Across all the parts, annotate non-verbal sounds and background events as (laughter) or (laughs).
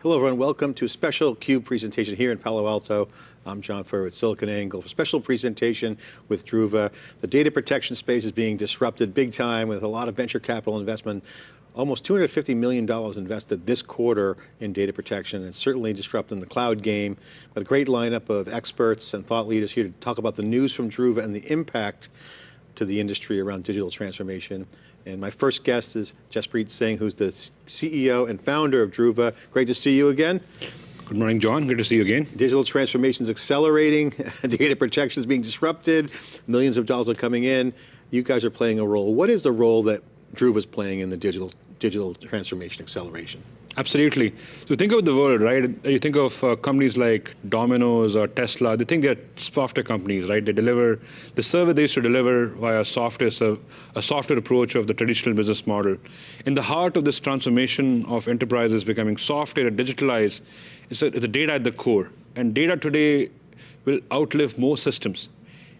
Hello everyone, welcome to a special CUBE presentation here in Palo Alto. I'm John Furrier at SiliconANGLE. For a special presentation with Druva. The data protection space is being disrupted big time with a lot of venture capital investment. Almost $250 million invested this quarter in data protection and certainly disrupting the cloud game. Got a great lineup of experts and thought leaders here to talk about the news from Druva and the impact to the industry around digital transformation. And my first guest is Jaspreet Singh, who's the CEO and founder of Druva. Great to see you again. Good morning, John. Good to see you again. Digital transformation is accelerating, (laughs) data protection is being disrupted, millions of dollars are coming in. You guys are playing a role. What is the role that Druva is playing in the digital, digital transformation acceleration? Absolutely. So think of the world, right? You think of uh, companies like Domino's or Tesla, they think they're software companies, right? They deliver, the service they used to deliver via software, so a software approach of the traditional business model. In the heart of this transformation of enterprises becoming software, digitalized, it's a, it's a data at the core. And data today will outlive most systems.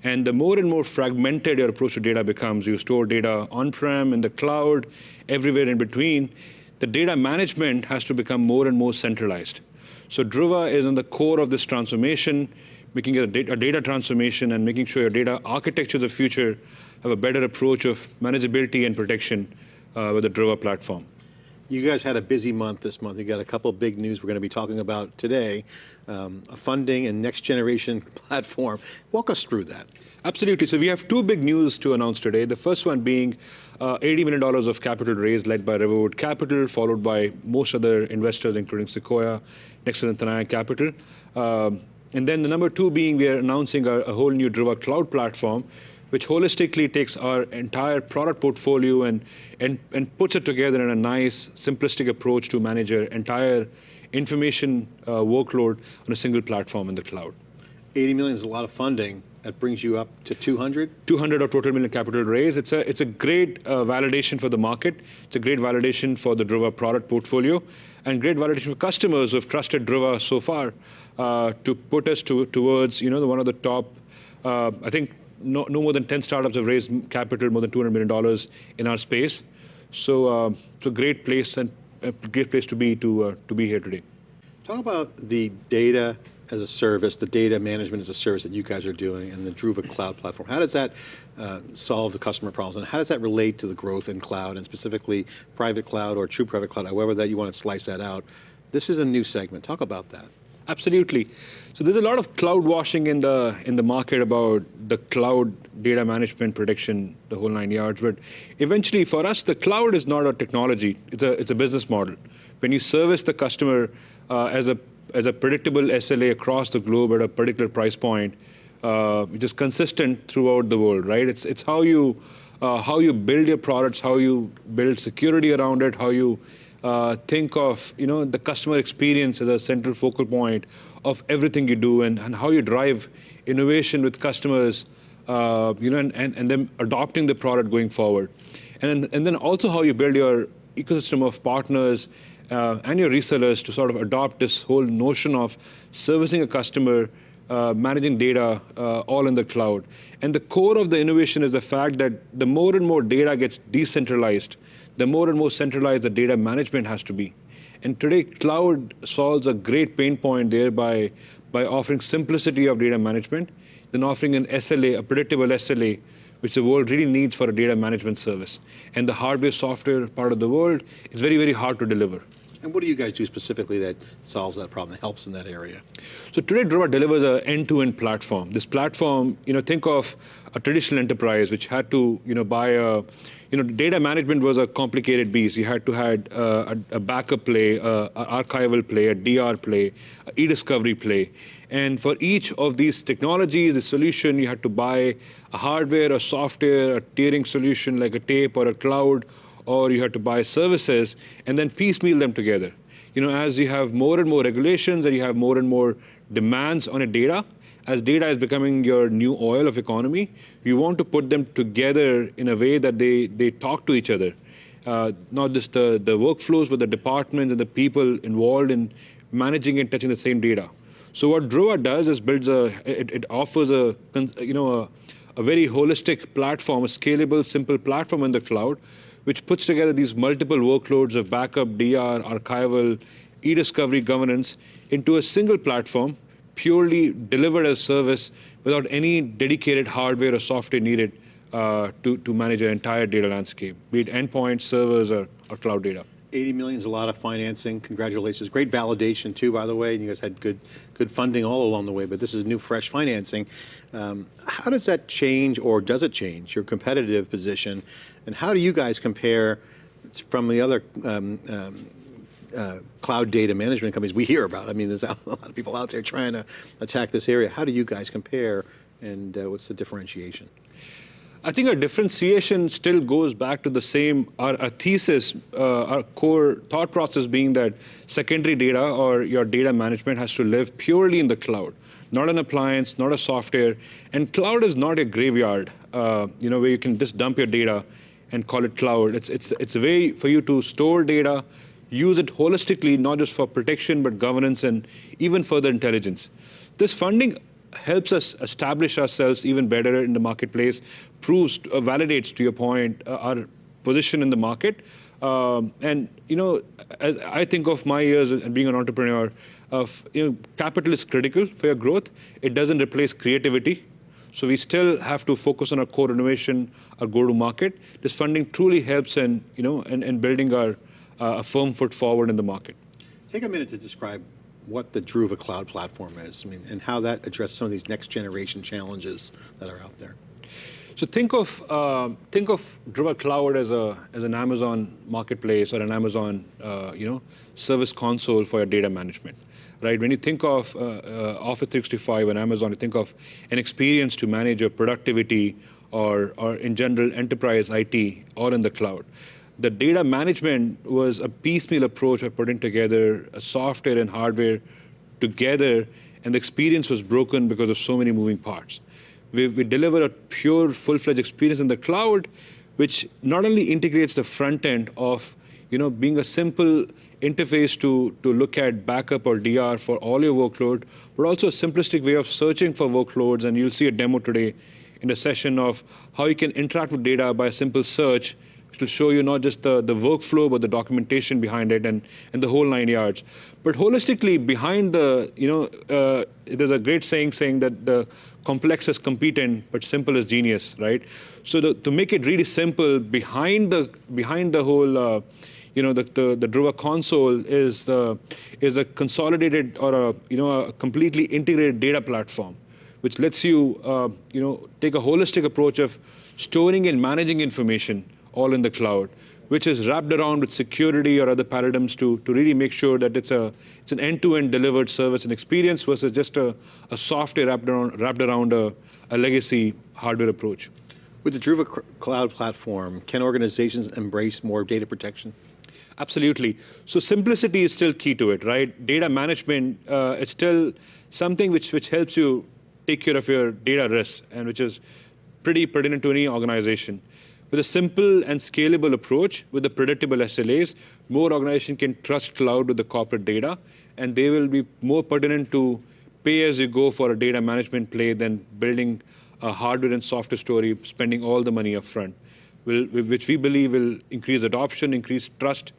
And the more and more fragmented your approach to data becomes, you store data on-prem, in the cloud, everywhere in between, the data management has to become more and more centralized. So Druva is in the core of this transformation, making it a data, a data transformation and making sure your data architecture of the future have a better approach of manageability and protection uh, with the Druva platform. You guys had a busy month this month. You got a couple big news we're going to be talking about today, um, a funding and next generation (laughs) platform. Walk us through that. Absolutely. So we have two big news to announce today. The first one being uh, $80 million of capital raised led by Riverwood Capital, followed by most other investors, including Sequoia, Nexus and Capital. Um, and then the number two being we are announcing a, a whole new Druva cloud platform, which holistically takes our entire product portfolio and, and, and puts it together in a nice, simplistic approach to manage your entire information uh, workload on a single platform in the cloud. 80 million is a lot of funding. That brings you up to 200? 200 of total million capital raise. It's a, it's a great uh, validation for the market. It's a great validation for the Druva product portfolio and great validation for customers who have trusted Druva so far uh, to put us to, towards you know, the, one of the top, uh, I think no, no more than 10 startups have raised capital more than $200 million in our space. So uh, it's a great place and a great place to be to, uh, to be here today. Talk about the data as a service, the data management as a service that you guys are doing and the Druva cloud platform. How does that uh, solve the customer problems and how does that relate to the growth in cloud and specifically private cloud or true private cloud, however that you want to slice that out. This is a new segment, talk about that. Absolutely. So there's a lot of cloud washing in the in the market about the cloud data management prediction, the whole nine yards. But eventually, for us, the cloud is not a technology; it's a it's a business model. When you service the customer uh, as a as a predictable SLA across the globe at a particular price point, uh, which is consistent throughout the world, right? It's it's how you uh, how you build your products, how you build security around it, how you uh, think of you know the customer experience as a central focal point of everything you do and, and how you drive innovation with customers uh, you know and, and, and adopting the product going forward. And then, and then also how you build your ecosystem of partners uh, and your resellers to sort of adopt this whole notion of servicing a customer uh, managing data uh, all in the cloud. And the core of the innovation is the fact that the more and more data gets decentralized, the more and more centralized the data management has to be. And today, cloud solves a great pain point there by, by offering simplicity of data management, then offering an SLA, a predictable SLA, which the world really needs for a data management service. And the hardware software part of the world is very, very hard to deliver. And what do you guys do specifically that solves that problem, that helps in that area? So today, Druva delivers an end-to-end platform. This platform, you know, think of a traditional enterprise which had to, you know, buy a, you know, data management was a complicated beast. You had to uh, a, a, backup play, an archival play, a DR play, e-discovery play. And for each of these technologies, the solution, you had to buy a hardware, a software, a tiering solution like a tape or a cloud, or you had to buy services and then piecemeal them together. You know, as you have more and more regulations and you have more and more demands on a data, as data is becoming your new oil of economy, you want to put them together in a way that they, they talk to each other. Uh, not just the, the workflows, but the departments and the people involved in managing and touching the same data. So what Druva does is builds a, it, it offers a, you know, a, a very holistic platform, a scalable, simple platform in the cloud which puts together these multiple workloads of backup, DR, archival, e-discovery governance into a single platform, purely delivered as service without any dedicated hardware or software needed uh, to, to manage your entire data landscape, be it endpoints, servers, or, or cloud data. 80 million is a lot of financing. Congratulations. Great validation too, by the way. And you guys had good, good funding all along the way, but this is new, fresh financing. Um, how does that change, or does it change your competitive position? And how do you guys compare from the other um, um, uh, cloud data management companies we hear about? I mean, there's (laughs) a lot of people out there trying to attack this area. How do you guys compare, and uh, what's the differentiation? I think our differentiation still goes back to the same, our, our thesis, uh, our core thought process being that secondary data or your data management has to live purely in the cloud, not an appliance, not a software. And cloud is not a graveyard, uh, you know, where you can just dump your data and call it cloud. It's, it's, it's a way for you to store data, use it holistically, not just for protection, but governance and even further intelligence. This funding helps us establish ourselves even better in the marketplace, proves, uh, validates, to your point, uh, our position in the market. Um, and you know, as I think of my years and being an entrepreneur, of you know, capital is critical for your growth. It doesn't replace creativity. So we still have to focus on our core innovation, our go-to-market. This funding truly helps in you know in, in building our uh, firm foot forward in the market. Take a minute to describe what the Druva Cloud Platform is, I mean, and how that addresses some of these next generation challenges that are out there. So think of uh, think of Druva Cloud as a as an Amazon marketplace or an Amazon uh, you know service console for your data management, right? When you think of uh, uh Office 365 and Amazon, you think of an experience to manage your productivity or or in general enterprise IT all in the cloud the data management was a piecemeal approach of putting together software and hardware together, and the experience was broken because of so many moving parts. We, we deliver a pure, full-fledged experience in the cloud, which not only integrates the front end of you know, being a simple interface to, to look at backup or DR for all your workload, but also a simplistic way of searching for workloads. And you'll see a demo today in a session of how you can interact with data by a simple search to show you not just the, the workflow, but the documentation behind it and, and the whole nine yards. But holistically, behind the, you know, uh, there's a great saying saying that the complex is competent, but simple is genius, right? So the, to make it really simple, behind the, behind the whole, uh, you know, the, the, the Druva console is, uh, is a consolidated or a, you know, a completely integrated data platform, which lets you, uh, you know, take a holistic approach of storing and managing information all in the cloud, which is wrapped around with security or other paradigms to, to really make sure that it's, a, it's an end-to-end delivered service and experience versus just a, a software wrapped around, wrapped around a, a legacy hardware approach. With the Druva Cloud platform, can organizations embrace more data protection? Absolutely. So simplicity is still key to it, right? Data management, uh, it's still something which, which helps you take care of your data risks and which is pretty pertinent to any organization. With a simple and scalable approach with the predictable SLAs, more organizations can trust cloud with the corporate data, and they will be more pertinent to pay as you go for a data management play than building a hardware and software story, spending all the money upfront, will, which we believe will increase adoption, increase trust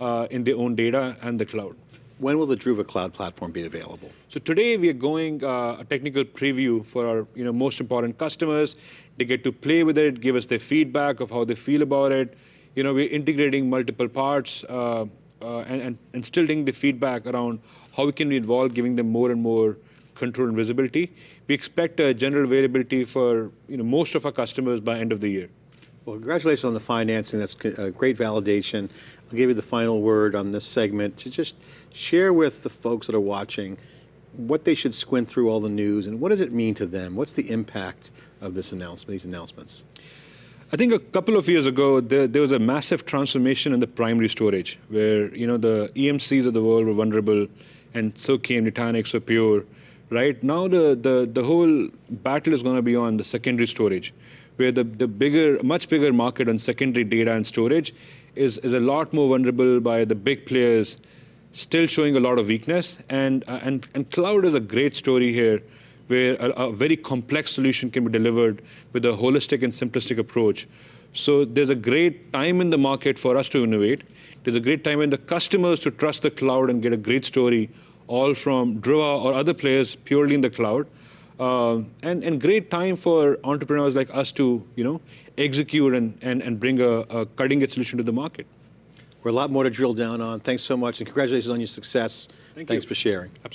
uh, in their own data and the cloud. When will the Druva Cloud platform be available? So today we are going uh, a technical preview for our you know, most important customers. They get to play with it, give us their feedback of how they feel about it. You know, we're integrating multiple parts uh, uh, and, and, and still getting the feedback around how we can involve giving them more and more control and visibility. We expect a general availability for you know, most of our customers by end of the year. Well, congratulations on the financing. That's a uh, great validation. I'll give you the final word on this segment to just share with the folks that are watching what they should squint through all the news and what does it mean to them? What's the impact of this announcement, these announcements? I think a couple of years ago, there, there, was a massive transformation in the primary storage, where you know the EMCs of the world were vulnerable, and so came Nutanix or Pure. Right now, the the the whole battle is going to be on the secondary storage, where the the bigger, much bigger market on secondary data and storage is is a lot more vulnerable by the big players still showing a lot of weakness. And, uh, and, and cloud is a great story here where a, a very complex solution can be delivered with a holistic and simplistic approach. So there's a great time in the market for us to innovate. There's a great time in the customers to trust the cloud and get a great story, all from Druva or other players purely in the cloud. Uh, and, and great time for entrepreneurs like us to you know, execute and, and, and bring a, a cutting edge solution to the market. We're a lot more to drill down on. Thanks so much, and congratulations on your success. Thank Thanks you. for sharing.